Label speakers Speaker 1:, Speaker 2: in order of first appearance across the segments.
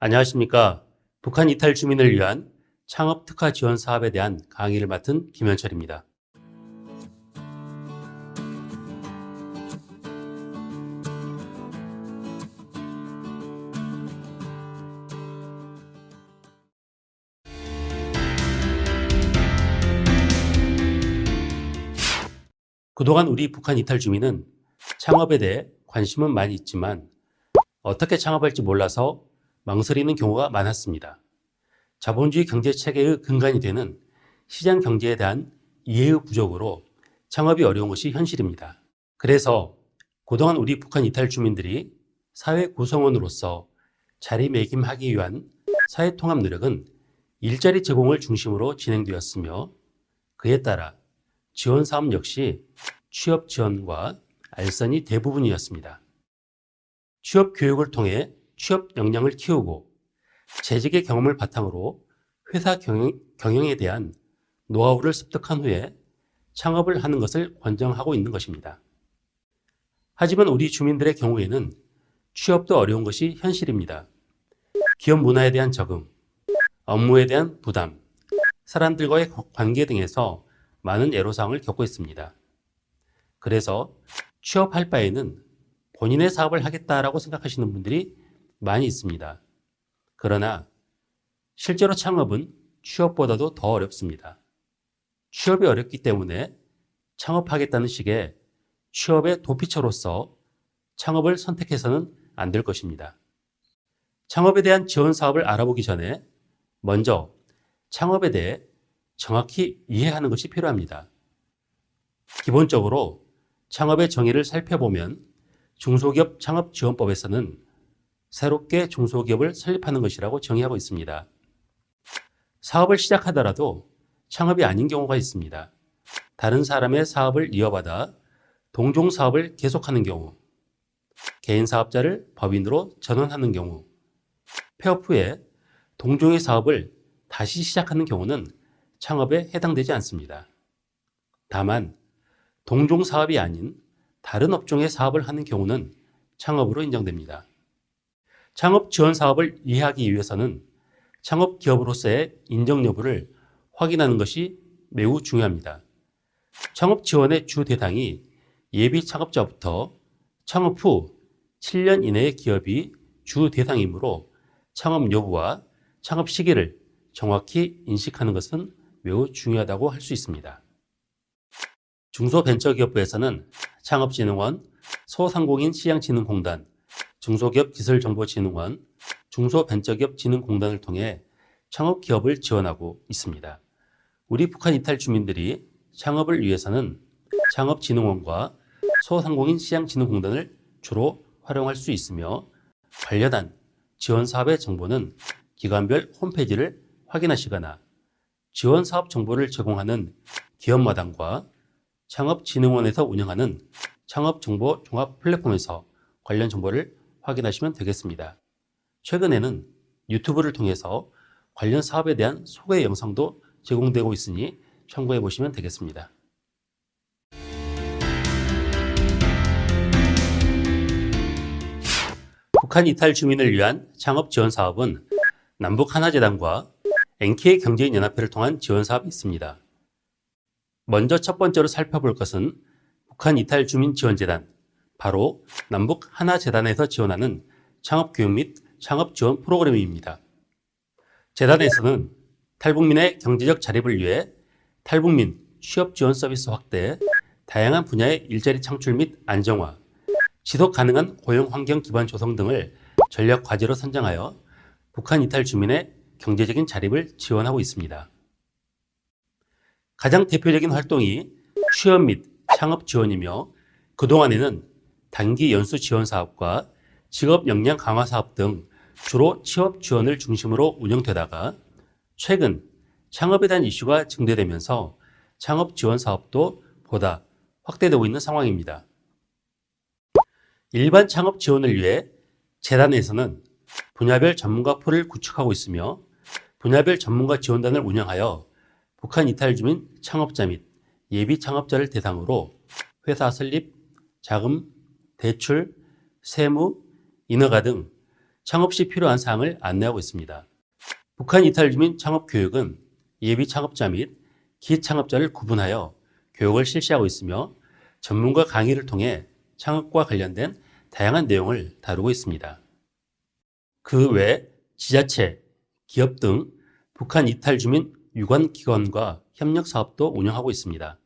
Speaker 1: 안녕하십니까. 북한 이탈 주민을 위한 창업 특화 지원 사업에 대한 강의를 맡은 김현철입니다. 그동안 우리 북한 이탈 주민은 창업에 대해 관심은 많이 있지만 어떻게 창업할지 몰라서 망설이는 경우가 많았습니다. 자본주의 경제 체계의 근간이 되는 시장 경제에 대한 이해의 부족으로 창업이 어려운 것이 현실입니다. 그래서 그동안 우리 북한 이탈 주민들이 사회 구성원으로서 자리매김하기 위한 사회통합 노력은 일자리 제공을 중심으로 진행되었으며 그에 따라 지원 사업 역시 취업 지원과 알선이 대부분이었습니다. 취업 교육을 통해 취업 역량을 키우고 재직의 경험을 바탕으로 회사 경영, 경영에 대한 노하우를 습득한 후에 창업을 하는 것을 권장하고 있는 것입니다. 하지만 우리 주민들의 경우에는 취업도 어려운 것이 현실입니다. 기업 문화에 대한 적응, 업무에 대한 부담, 사람들과의 관계 등에서 많은 애로사항을 겪고 있습니다. 그래서 취업할 바에는 본인의 사업을 하겠다라고 생각하시는 분들이 많이 있습니다. 그러나 실제로 창업은 취업보다도 더 어렵습니다. 취업이 어렵기 때문에 창업하겠다는 식의 취업의 도피처로서 창업을 선택해서는 안 될 것입니다. 창업에 대한 지원 사업을 알아보기 전에 먼저 창업에 대해 정확히 이해하는 것이 필요합니다. 기본적으로 창업의 정의를 살펴보면 중소기업 창업지원법에서는 새롭게 중소기업을 설립하는 것이라고 정의하고 있습니다. 사업을 시작하더라도 창업이 아닌 경우가 있습니다. 다른 사람의 사업을 이어받아 동종 사업을 계속하는 경우, 개인 사업자를 법인으로 전환하는 경우, 폐업 후에 동종의 사업을 다시 시작하는 경우는 창업에 해당되지 않습니다. 다만 동종 사업이 아닌 다른 업종의 사업을 하는 경우는 창업으로 인정됩니다. 창업 지원 사업을 이해하기 위해서는 창업 기업으로서의 인정 여부를 확인하는 것이 매우 중요합니다. 창업 지원의 주 대상이 예비 창업자부터 창업 후 7년 이내의 기업이 주 대상이므로 창업 여부와 창업 시기를 정확히 인식하는 것은 매우 중요하다고 할 수 있습니다. 중소벤처기업부에서는 창업진흥원, 소상공인 시장진흥공단, 중소기업기술정보진흥원, 중소벤처기업진흥공단을 통해 창업기업을 지원하고 있습니다. 우리 북한 이탈 주민들이 창업을 위해서는 창업진흥원과 소상공인 시장진흥공단을 주로 활용할 수 있으며 관련한 지원사업의 정보는 기관별 홈페이지를 확인하시거나 지원사업 정보를 제공하는 기업마당과 창업진흥원에서 운영하는 창업정보 종합 플랫폼에서 관련 정보를 확인하시면 되겠습니다. 최근에는 유튜브를 통해서 관련 사업에 대한 소개 영상도 제공되고 있으니 참고해 보시면 되겠습니다. 북한 이탈 주민을 위한 창업 지원 사업은 남북 하나재단과 NK 경제인연합회를 통한 지원 사업이 있습니다. 먼저 첫 번째로 살펴볼 것은 북한 이탈 주민 지원재단, 바로 남북 하나재단에서 지원하는 창업교육 및 창업지원 프로그램입니다. 재단에서는 탈북민의 경제적 자립을 위해 탈북민 취업 지원 서비스 확대, 다양한 분야의 일자리 창출 및 안정화, 지속 가능한 고용 환경 기반 조성 등을 전략 과제로 선정하여 북한 이탈 주민의 경제적인 자립을 지원하고 있습니다. 가장 대표적인 활동이 취업 및 창업 지원이며 그동안에는 단기 연수 지원 사업과 직업 역량 강화 사업 등 주로 취업 지원을 중심으로 운영되다가 최근 창업에 대한 이슈가 증대되면서 창업 지원 사업도 보다 확대되고 있는 상황입니다. 일반 창업 지원을 위해 재단에서는 분야별 전문가 풀을 구축하고 있으며 분야별 전문가 지원단을 운영하여 북한 이탈 주민 창업자 및 예비 창업자를 대상으로 회사 설립, 자금, 대출, 세무, 인허가 등 창업 시 필요한 사항을 안내하고 있습니다. 북한 이탈 주민 창업 교육은 예비 창업자 및 기창업자를 구분하여 교육을 실시하고 있으며 전문가 강의를 통해 창업과 관련된 다양한 내용을 다루고 있습니다. 그 외 지자체, 기업 등 북한 이탈 주민 유관 기관과 협력 사업도 운영하고 있습니다.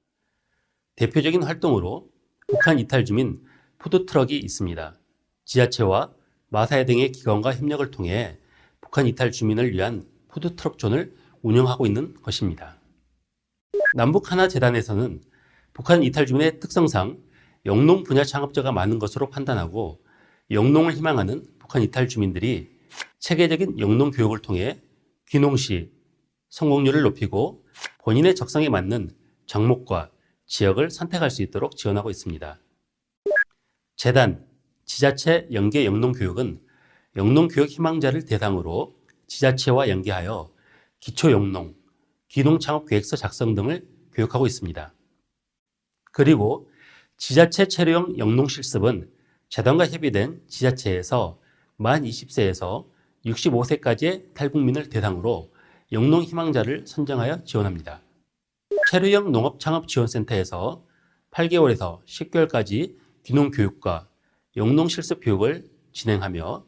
Speaker 1: 대표적인 활동으로 북한 이탈 주민 푸드트럭이 있습니다. 지자체와 마사회 등의 기관과 협력을 통해 북한 이탈 주민을 위한 푸드트럭존을 운영하고 있는 것입니다. 남북 하나 재단에서는 북한 이탈 주민의 특성상 영농 분야 창업자가 많은 것으로 판단하고 영농을 희망하는 북한 이탈 주민들이 체계적인 영농 교육을 통해 귀농시 성공률을 높이고 본인의 적성에 맞는 종목과 지역을 선택할 수 있도록 지원하고 있습니다. 재단, 지자체 연계 영농교육은 영농교육 희망자를 대상으로 지자체와 연계하여 기초영농, 귀농창업계획서 작성 등을 교육하고 있습니다. 그리고 지자체 체류형 영농실습은 재단과 협의된 지자체에서 만 20세에서 65세까지의 탈북민을 대상으로 영농 희망자를 선정하여 지원합니다. 체류형 농업창업지원센터에서 8개월에서 10개월까지 귀농교육과 영농실습 교육을 진행하며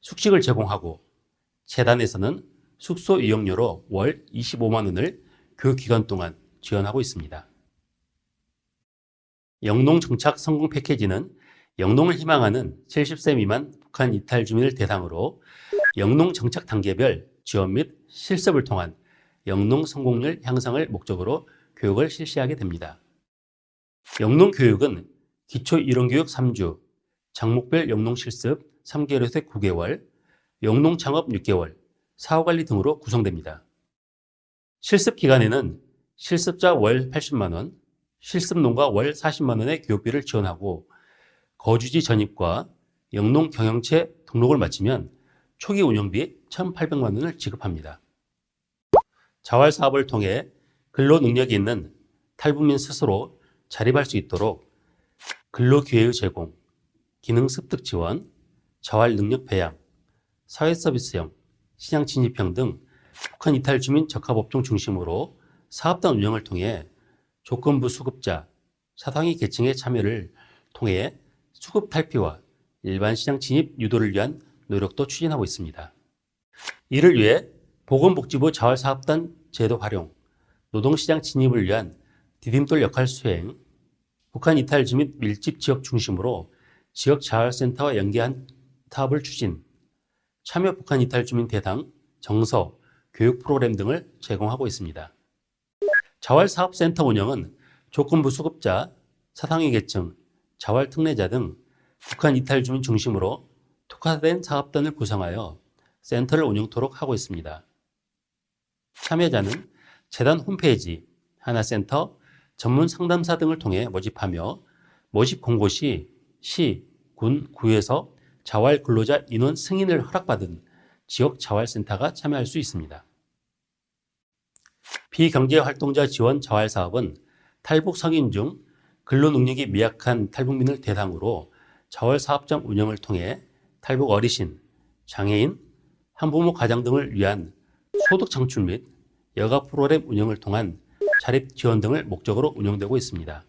Speaker 1: 숙식을 제공하고 재단에서는 숙소 이용료로 월 25만 원을 교육기간 동안 지원하고 있습니다. 영농 정착 성공 패키지는 영농을 희망하는 70세 미만 북한 이탈 주민을 대상으로 영농 정착 단계별 지원 및 실습을 통한 영농 성공률 향상을 목적으로 교육을 실시하게 됩니다. 영농 교육은 기초 이론교육 3주, 장목별 영농 실습 3개월에서 9개월, 영농 창업 6개월, 사후관리 등으로 구성됩니다. 실습 기간에는 실습자 월 80만원, 실습농가 월 40만원의 교육비를 지원하고 거주지 전입과 영농 경영체 등록을 마치면 초기 운영비 1,800만원을 지급합니다. 자활 사업을 통해 근로 능력이 있는 탈북민 스스로 자립할 수 있도록 근로 기회의 제공, 기능 습득 지원, 자활 능력 배양, 사회 서비스형, 시장 진입형 등 북한 이탈 주민 적합업종 중심으로 사업단 운영을 통해 조건부 수급자, 사상위 계층의 참여를 통해 수급 탈피와 일반 시장 진입 유도를 위한 노력도 추진하고 있습니다. 이를 위해 보건복지부 자활사업단 제도 활용, 노동시장 진입을 위한 디딤돌 역할 수행, 북한 이탈 주민 밀집 지역 중심으로 지역 자활센터와 연계한 사업을 추진, 참여 북한 이탈 주민 대상, 정서, 교육 프로그램 등을 제공하고 있습니다. 자활사업센터 운영은 조건부 수급자, 사상위 계층, 자활 특례자 등 북한 이탈 주민 중심으로 특화된 사업단을 구성하여 센터를 운영토록 하고 있습니다. 참여자는 재단 홈페이지, 하나센터, 전문 상담사 등을 통해 모집하며 모집 공고 시 시, 군, 구에서 자활 근로자 인원 승인을 허락받은 지역 자활센터가 참여할 수 있습니다. 비경제활동자 지원 자활사업은 탈북 성인 중 근로능력이 미약한 탈북민을 대상으로 자활사업장 운영을 통해 탈북 어르신, 장애인, 한부모 가장 등을 위한 소득 창출 및 여가 프로그램 운영을 통한 자립 지원 등을 목적으로 운영되고 있습니다.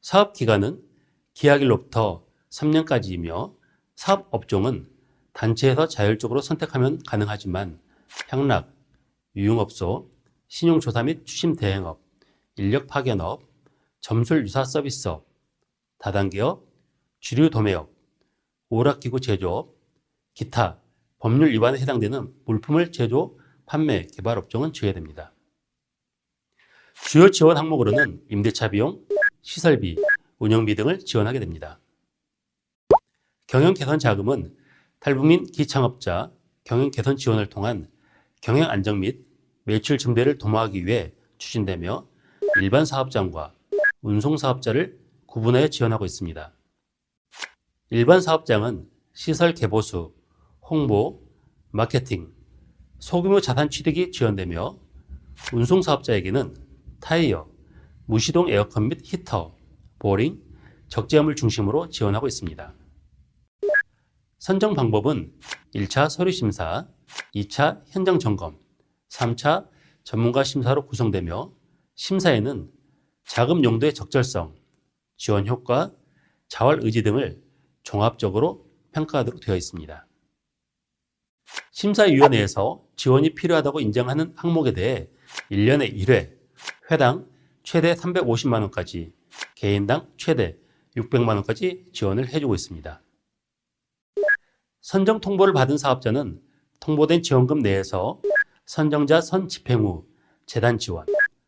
Speaker 1: 사업 기간은 기하일로부터 3년까지이며 사업 업종은 단체에서 자율적으로 선택하면 가능하지만 향락, 유흥업소, 신용조사 및 추심 대행업, 인력 파견업, 점술 유사 서비스업, 다단계업, 주류 도매업, 오락기구 제조업, 기타 법률 위반에 해당되는 물품을 제조, 판매, 개발 업종은 제외됩니다. 주요 지원 항목으로는 임대차 비용, 시설비, 운영비 등을 지원하게 됩니다. 경영 개선 자금은 탈북민 기창업자 경영 개선 지원을 통한 경영 안정 및 매출 증대를 도모하기 위해 추진되며 일반 사업장과 운송 사업자를 구분하여 지원하고 있습니다. 일반 사업장은 시설 개보수, 홍보, 마케팅, 소규모 자산 취득이 지원되며 운송 사업자에게는 타이어, 무시동 에어컨 및 히터, 보링, 적재함을 중심으로 지원하고 있습니다. 선정 방법은 1차 서류 심사, 2차 현장 점검, 3차 전문가 심사로 구성되며 심사에는 자금 용도의 적절성, 지원 효과, 자활 의지 등을 종합적으로 평가하도록 되어 있습니다. 심사위원회에서 지원이 필요하다고 인정하는 항목에 대해 1년에 1회, 회당 최대 350만 원까지, 개인당 최대 600만 원까지 지원을 해주고 있습니다. 선정 통보를 받은 사업자는 통보된 지원금 내에서 선정자 선 집행 후 재단 지원,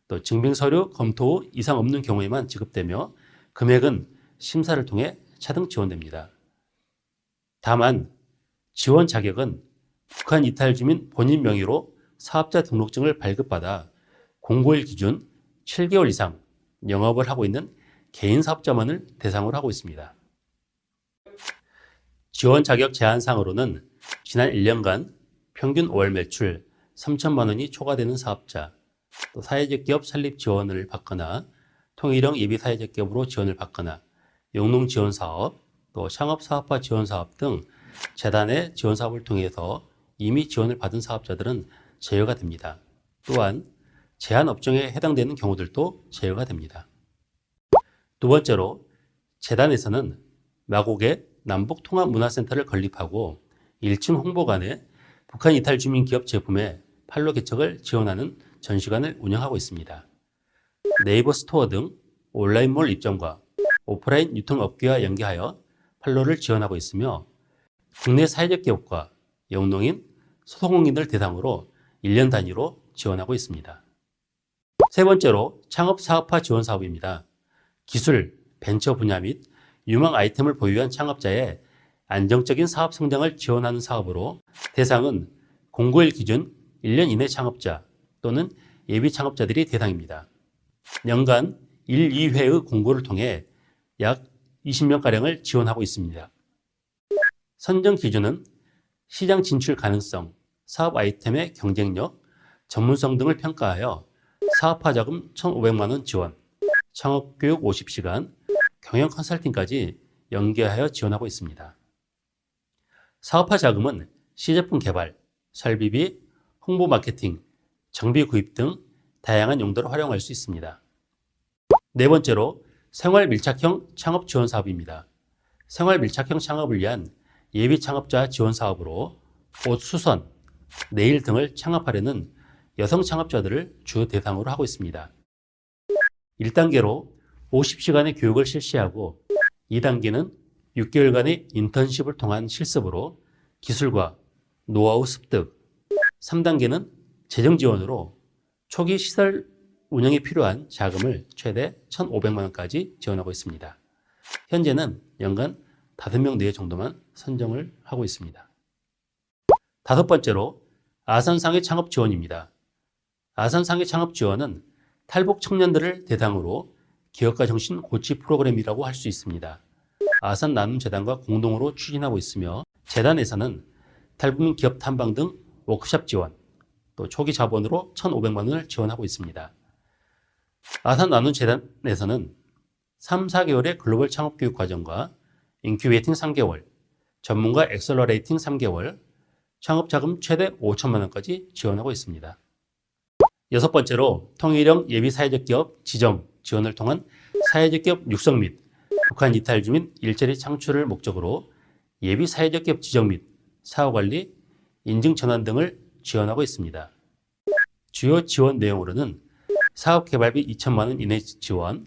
Speaker 1: 또 증빙 서류 검토 후 이상 없는 경우에만 지급되며 금액은 심사를 통해 차등 지원됩니다. 다만 지원 자격은 북한 이탈 주민 본인 명의로 사업자 등록증을 발급받아 공고일 기준 7개월 이상 영업을 하고 있는 개인 사업자만을 대상으로 하고 있습니다. 지원 자격 제한상으로는 지난 1년간 평균 월 매출 3천만 원이 초과되는 사업자, 또 사회적 기업 설립 지원을 받거나 통일형 예비 사회적 기업으로 지원을 받거나 영농 지원 사업, 또 창업 사업화 지원 사업 등 재단의 지원 사업을 통해서 이미 지원을 받은 사업자들은 제외가 됩니다. 또한 제한 업종에 해당되는 경우들도 제외가 됩니다. 두 번째로 재단에서는 마곡에 남북통합문화센터를 건립하고 1층 홍보관에 북한 이탈 주민 기업 제품의 판로 개척을 지원하는 전시관을 운영하고 있습니다. 네이버 스토어 등 온라인몰 입점과 오프라인 유통업계와 연계하여 판로를 지원하고 있으며 국내 사회적 기업과 영농인, 소상공인들 대상으로 1년 단위로 지원하고 있습니다. 세 번째로 창업 사업화 지원 사업입니다. 기술, 벤처 분야 및 유망 아이템을 보유한 창업자의 안정적인 사업 성장을 지원하는 사업으로 대상은 공고일 기준 1년 이내 창업자 또는 예비 창업자들이 대상입니다. 연간 1, 2회의 공고를 통해 약 20명가량을 지원하고 있습니다. 선정 기준은 시장 진출 가능성, 사업 아이템의 경쟁력, 전문성 등을 평가하여 사업화 자금 1,500만 원 지원, 창업교육 50시간, 경영 컨설팅까지 연계하여 지원하고 있습니다. 사업화 자금은 시제품 개발, 설비비, 홍보 마케팅, 정비 구입 등 다양한 용도로 활용할 수 있습니다. 네 번째로 생활 밀착형 창업 지원 사업입니다. 생활 밀착형 창업을 위한 예비 창업자 지원 사업으로 옷 수선, 네일 등을 창업하려는 여성 창업자들을 주 대상으로 하고 있습니다. 1단계로 50시간의 교육을 실시하고 2단계는 6개월간의 인턴십을 통한 실습으로 기술과 노하우 습득, 3단계는 재정 지원으로 초기 시설 운영에 필요한 자금을 최대 1,500만 원까지 지원하고 있습니다. 현재는 연간 5명 내외 정도만 선정을 하고 있습니다. 다섯 번째로 아산상의 창업 지원입니다. 아산상의 창업 지원은 탈북 청년들을 대상으로 기업가 정신 고치 프로그램이라고 할 수 있습니다. 아산 나눔재단과 공동으로 추진하고 있으며 재단에서는 탈북민 기업 탐방 등 워크샵 지원, 또 초기 자본으로 1,500만 원을 지원하고 있습니다. 아산 나눔재단에서는 3, 4개월의 글로벌 창업 교육 과정과 incubating 3개월, 전문가 accelerating 3개월, 창업자금 최대 5천만 원까지 지원하고 있습니다. 여섯 번째로 통일형 예비 사회적 기업 지정 지원을 통한 사회적 기업 육성 및 북한 이탈 주민 일자리 창출을 목적으로 예비 사회적 기업 지정 및 사후관리, 인증 전환 등을 지원하고 있습니다. 주요 지원 내용으로는 사업 개발비 2천만 원 이내 지원,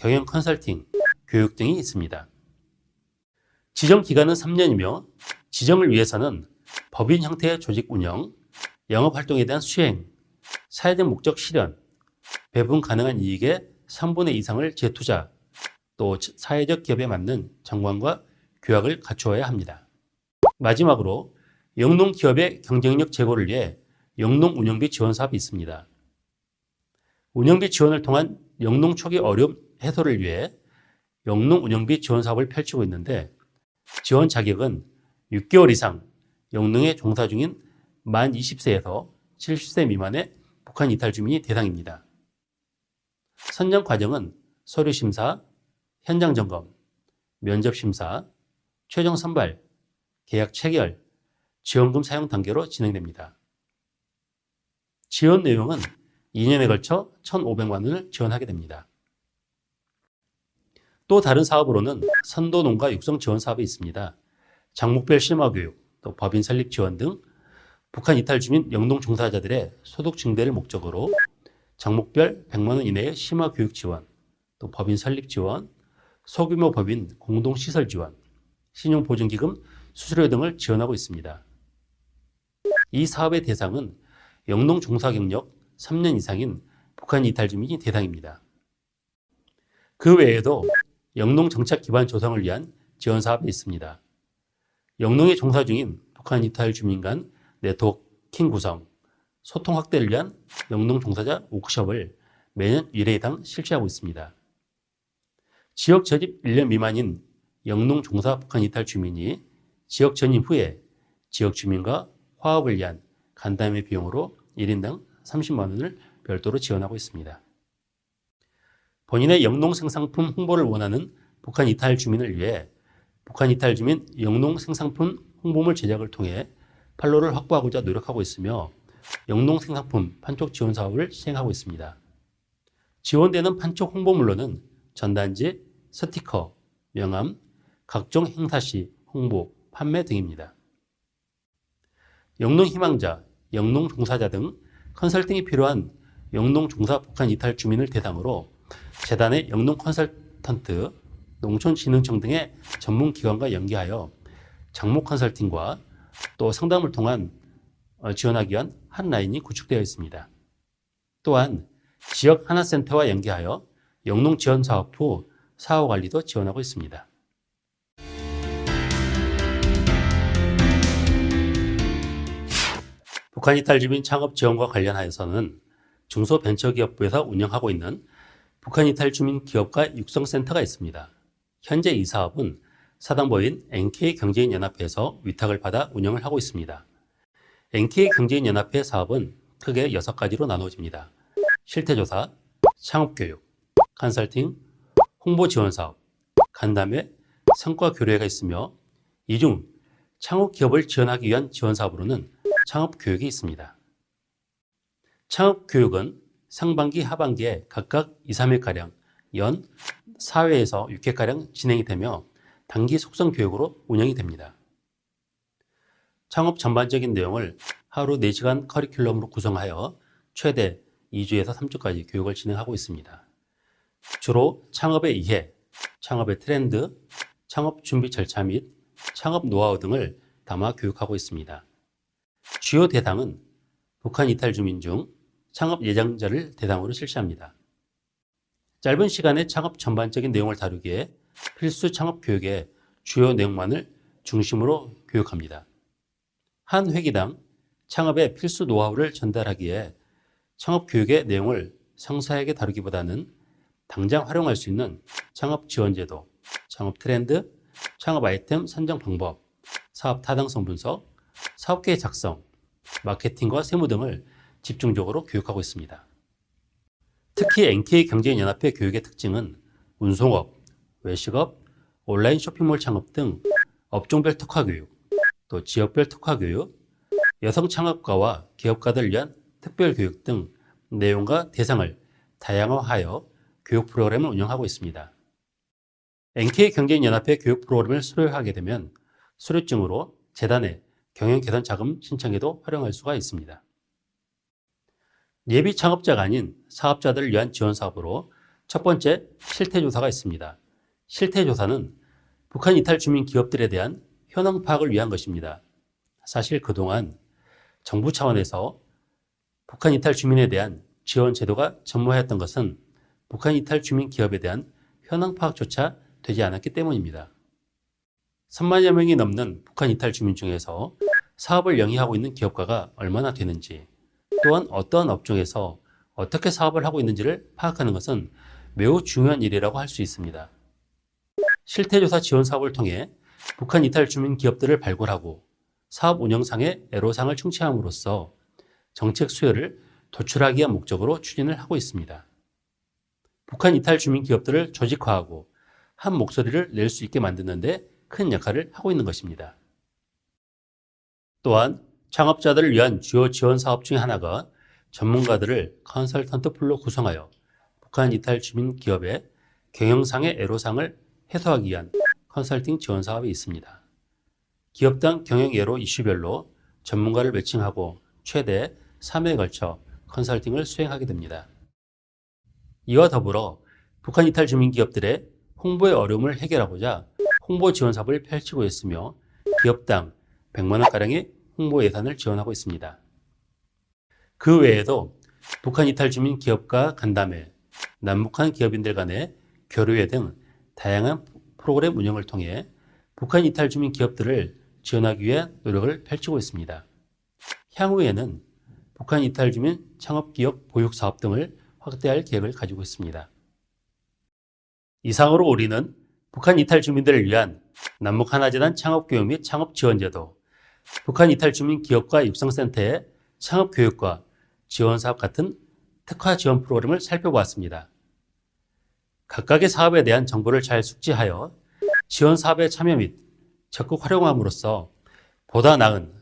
Speaker 1: 경영 컨설팅, 교육 등이 있습니다. 지정 기간은 3년이며 지정을 위해서는 법인 형태의 조직 운영, 영업 활동에 대한 수행, 사회적 목적 실현, 배분 가능한 이익의 3분의 이상을 재투자, 또 사회적 기업에 맞는 정관과 규약을 갖추어야 합니다. 마지막으로 영농 기업의 경쟁력 제고를 위해 영농 운영비 지원 사업이 있습니다. 운영비 지원을 통한 영농 초기 어려움 해소를 위해 영농 운영비 지원 사업을 펼치고 있는데 지원 자격은 6개월 이상 영농에 종사 중인 만 20세에서 70세 미만의 북한 이탈 주민이 대상입니다. 선정 과정은 서류 심사, 현장 점검, 면접 심사, 최종 선발, 계약 체결, 지원금 사용 단계로 진행됩니다. 지원 내용은 2년에 걸쳐 1,500만 원을 지원하게 됩니다. 또 다른 사업으로는 선도 농가 육성 지원 사업이 있습니다. 장목별 심화 교육, 또 법인 설립 지원 등 북한 이탈 주민 영농 종사자들의 소득 증대를 목적으로 장목별 100만 원 이내의 심화 교육 지원, 또 법인 설립 지원, 소규모 법인 공동 시설 지원, 신용 보증 기금 수수료 등을 지원하고 있습니다. 이 사업의 대상은 영농 종사 경력 3년 이상인 북한 이탈 주민이 대상입니다. 그 외에도 영농 정착 기반 조성을 위한 지원 사업이 있습니다. 영농에 종사 중인 북한 이탈 주민 간 네트워킹 구성, 소통 확대를 위한 영농 종사자 워크숍을 매년 1회당 실시하고 있습니다. 지역 전입 1년 미만인 영농 종사 북한 이탈 주민이 지역 전입 후에 지역 주민과 화합을 위한 간담회 비용으로 1인당 30만 원을 별도로 지원하고 있습니다. 본인의 영농 생산품 홍보를 원하는 북한 이탈 주민을 위해 북한 이탈 주민 영농 생산품 홍보물 제작을 통해 판로를 확보하고자 노력하고 있으며 영농 생산품 판촉 지원 사업을 시행하고 있습니다. 지원되는 판촉 홍보물로는 전단지, 스티커, 명함, 각종 행사시, 홍보, 판매 등입니다. 영농 희망자, 영농 종사자 등 컨설팅이 필요한 영농 종사 북한 이탈 주민을 대상으로 재단의 영농 컨설턴트, 농촌진흥청 등의 전문 기관과 연계하여 장목 컨설팅과 또 상담을 통한 어, 지원하기 위한 한 라인이 구축되어 있습니다. 또한 지역 하나센터와 연계하여 영농 지원 사업 후 사후 관리도 지원하고 있습니다. 북한 이탈 주민 창업 지원과 관련하여서는 중소벤처기업부에서 운영하고 있는 북한 이탈 주민 기업가 육성센터가 있습니다. 현재 이 사업은 사단법인 NK경제인연합회에서 위탁을 받아 운영을 하고 있습니다. NK경제인연합회 사업은 크게 6가지로 나눠집니다. 실태조사, 창업교육, 컨설팅, 홍보지원사업, 간담회, 성과교류회가 있으며 이 중 창업기업을 지원하기 위한 지원사업으로는 창업교육이 있습니다. 창업교육은 상반기, 하반기에 각각 2, 3회가량, 연 4회에서 6회가량 진행이 되며 단기 속성 교육으로 운영이 됩니다. 창업 전반적인 내용을 하루 4시간 커리큘럼으로 구성하여 최대 2주에서 3주까지 교육을 진행하고 있습니다. 주로 창업의 이해, 창업의 트렌드, 창업 준비 절차 및 창업 노하우 등을 담아 교육하고 있습니다. 주요 대상은 북한 이탈 주민 중 창업 예정자를 대상으로 실시합니다. 짧은 시간에 창업 전반적인 내용을 다루기에 필수 창업 교육의 주요 내용만을 중심으로 교육합니다. 한 회기당 창업의 필수 노하우를 전달하기에 창업 교육의 내용을 상세하게 다루기보다는 당장 활용할 수 있는 창업 지원제도, 창업 트렌드, 창업 아이템 선정 방법, 사업 타당성 분석, 사업계획 작성, 마케팅과 세무 등을 집중적으로 교육하고 있습니다. 특히 NK 경제연합회 교육의 특징은 운송업, 외식업, 온라인 쇼핑몰 창업 등 업종별 특화 교육, 또 지역별 특화 교육, 여성 창업가와 기업가들 위한 특별 교육 등 내용과 대상을 다양화하여 교육 프로그램을 운영하고 있습니다. NK 경제연합회 교육 프로그램을 수료하게 되면 수료증으로 재단에 경영 개선 자금 신청에도 활용할 수가 있습니다. 예비 창업자가 아닌 사업자들을 위한 지원 사업으로 첫 번째 실태조사가 있습니다. 실태조사는 북한 이탈 주민 기업들에 대한 현황 파악을 위한 것입니다. 사실 그동안 정부 차원에서 북한 이탈 주민에 대한 지원 제도가 전무하였던 것은 북한 이탈 주민 기업에 대한 현황 파악조차 되지 않았기 때문입니다. 3만여 명이 넘는 북한 이탈 주민 중에서 사업을 영위하고 있는 기업가가 얼마나 되는지 또한 어떠한 업종에서 어떻게 사업을 하고 있는지를 파악하는 것은 매우 중요한 일이라고 할 수 있습니다. 실태조사 지원 사업을 통해 북한 이탈 주민 기업들을 발굴하고 사업 운영상의 애로사항을 충치함으로써 정책 수요를 도출하기 위한 목적으로 추진을 하고 있습니다. 북한 이탈 주민 기업들을 조직화하고 한 목소리를 낼 수 있게 만드는 데 큰 역할을 하고 있는 것입니다. 또한 창업자들을 위한 주요 지원 사업 중 하나가 전문가들을 컨설턴트 풀로 구성하여 북한 이탈 주민 기업의 경영상의 애로사항을 해소하기 위한 컨설팅 지원 사업이 있습니다. 기업당 경영 예로 이슈별로 전문가를 매칭하고 최대 3회에 걸쳐 컨설팅을 수행하게 됩니다. 이와 더불어 북한 이탈 주민 기업들의 홍보의 어려움을 해결하고자 홍보 지원 사업을 펼치고 있으며 기업당 100만 원가량의 홍보 예산을 지원하고 있습니다. 그 외에도 북한 이탈 주민 기업과 간담회, 남북한 기업인들 간의 교류회 등 다양한 프로그램 운영을 통해 북한 이탈 주민 기업들을 지원하기 위한 노력을 펼치고 있습니다. 향후에는 북한 이탈 주민 창업기업 보육 사업 등을 확대할 계획을 가지고 있습니다. 이상으로 우리는 북한 이탈 주민들을 위한 남북 하나재단 창업교육 및 창업지원제도, 북한 이탈 주민 기업과 육성센터의 창업교육과 지원사업 같은 특화 지원 프로그램을 살펴보았습니다. 각각의 사업에 대한 정보를 잘 숙지하여 지원 사업에 참여 및 적극 활용함으로써 보다 나은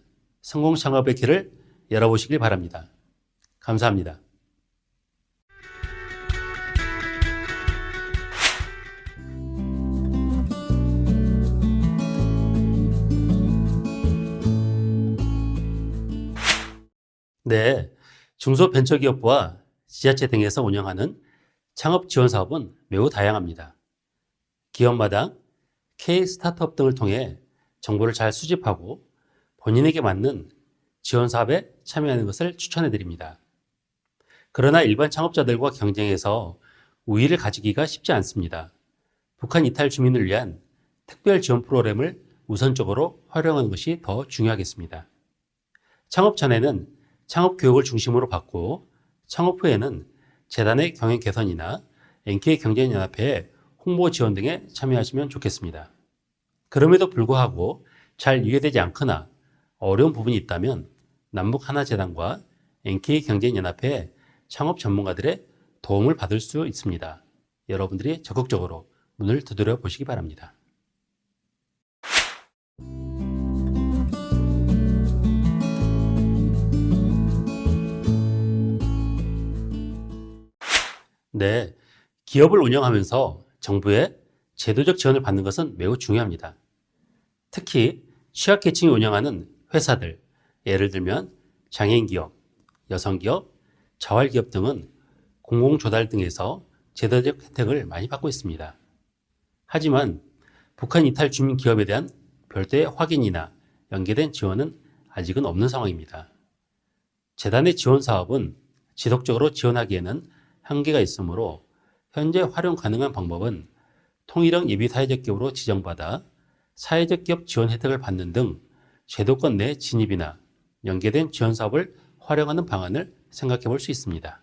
Speaker 1: 성공 창업의 길을 열어보시길 바랍니다. 감사합니다. 네, 중소벤처기업부와 지자체 등에서 운영하는 창업 지원 사업은 매우 다양합니다. 기업마다 K 스타트업 등을 통해 정보를 잘 수집하고 본인에게 맞는 지원 사업에 참여하는 것을 추천해 드립니다. 그러나 일반 창업자들과 경쟁해서 우위를 가지기가 쉽지 않습니다. 북한 이탈 주민을 위한 특별 지원 프로그램을 우선적으로 활용하는 것이 더 중요하겠습니다. 창업 전에는 창업 교육을 중심으로 받고 창업 후에는 재단의 경영 개선이나 NK 경제연합회의 홍보 지원 등에 참여하시면 좋겠습니다. 그럼에도 불구하고 잘 이해되지 않거나 어려운 부분이 있다면 남북 하나재단과 NK 경제연합회 창업 전문가들의 도움을 받을 수 있습니다. 여러분들이 적극적으로 문을 두드려 보시기 바랍니다. 네, 기업을 운영하면서 정부의 제도적 지원을 받는 것은 매우 중요합니다. 특히 취약계층이 운영하는 회사들, 예를 들면 장애인 기업, 여성 기업, 자활 기업 등은 공공조달 등에서 제도적 혜택을 많이 받고 있습니다. 하지만 북한 이탈 주민 기업에 대한 별도의 확인이나 연계된 지원은 아직은 없는 상황입니다. 재단의 지원 사업은 지속적으로 지원하기에는 한계가 있으므로 현재 활용 가능한 방법은 통일형 예비 사회적 기업으로 지정받아 사회적 기업 지원 혜택을 받는 등 제도권 내 진입이나 연계된 지원 사업을 활용하는 방안을 생각해 볼 수 있습니다.